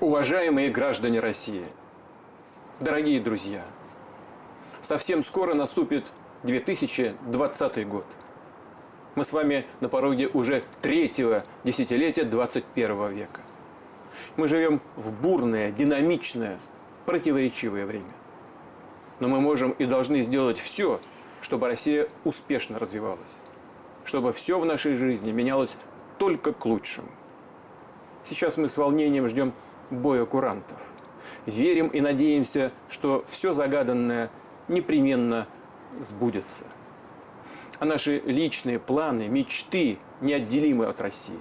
Уважаемые граждане России, дорогие друзья, совсем скоро наступит 2020 год. Мы с вами на пороге уже третьего десятилетия 21 века. Мы живем в бурное, динамичное, противоречивое время. Но мы можем и должны сделать все, чтобы Россия успешно развивалась. Чтобы все в нашей жизни менялось только к лучшему. Сейчас мы с волнением ждем боя курантов. Верим и надеемся, что все загаданное непременно сбудется. А наши личные планы, мечты неотделимы от России.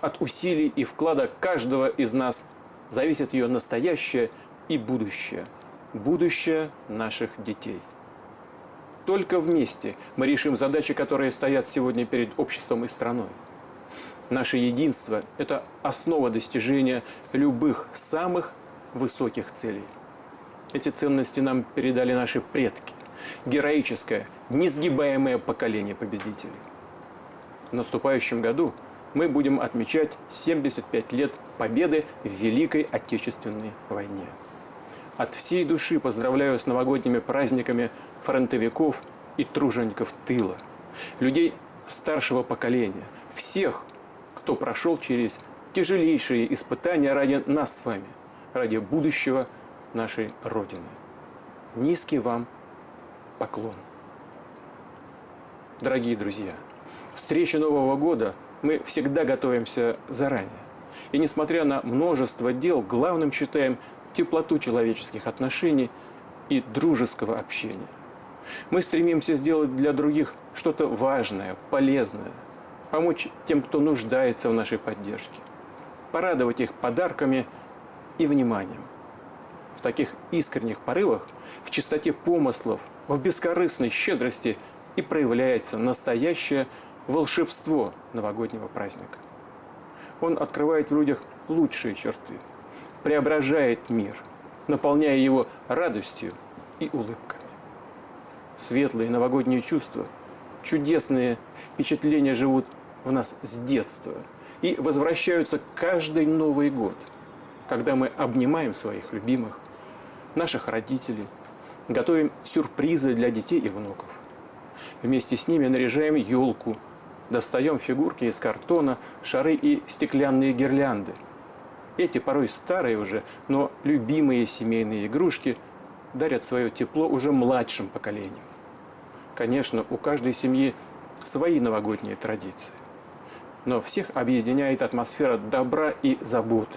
От усилий и вклада каждого из нас зависит ее настоящее и будущее. Будущее наших детей. Только вместе мы решим задачи, которые стоят сегодня перед обществом и страной. Наше единство – это основа достижения любых самых высоких целей. Эти ценности нам передали наши предки. Героическое, несгибаемое поколение победителей. В наступающем году мы будем отмечать 75 лет победы в Великой Отечественной войне. От всей души поздравляю с новогодними праздниками фронтовиков и тружеников тыла, людей старшего поколения, всех, кто прошел через тяжелейшие испытания ради нас с вами, ради будущего нашей Родины. Низкий вам поклон. Дорогие друзья, встрече Нового года мы всегда готовимся заранее. И несмотря на множество дел, главным считаем теплоту человеческих отношений и дружеского общения. Мы стремимся сделать для других что-то важное, полезное – помочь тем, кто нуждается в нашей поддержке, порадовать их подарками и вниманием. В таких искренних порывах, в чистоте помыслов, в бескорыстной щедрости и проявляется настоящее волшебство новогоднего праздника. Он открывает в людях лучшие черты, преображает мир, наполняя его радостью и улыбками. Светлые новогодние чувства, чудесные впечатления живут в нас с детства и возвращаются каждый Новый год, когда мы обнимаем своих любимых, наших родителей, готовим сюрпризы для детей и внуков. Вместе с ними наряжаем елку, достаем фигурки из картона, шары и стеклянные гирлянды. Эти порой старые уже, но любимые семейные игрушки дарят свое тепло уже младшим поколениям. Конечно, у каждой семьи свои новогодние традиции но всех объединяет атмосфера добра и заботы.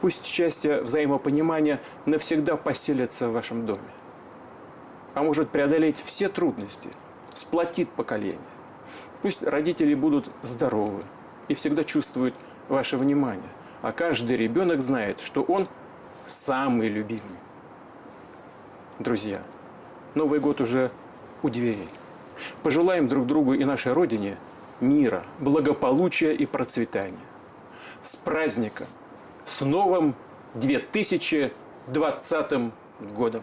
Пусть счастье взаимопонимания навсегда поселится в вашем доме. Поможет преодолеть все трудности, сплотит поколение. Пусть родители будут здоровы и всегда чувствуют ваше внимание, а каждый ребенок знает, что он самый любимый. Друзья, Новый год уже у дверей. Пожелаем друг другу и нашей Родине – мира, благополучия и процветания. С праздником! С новым 2020 годом!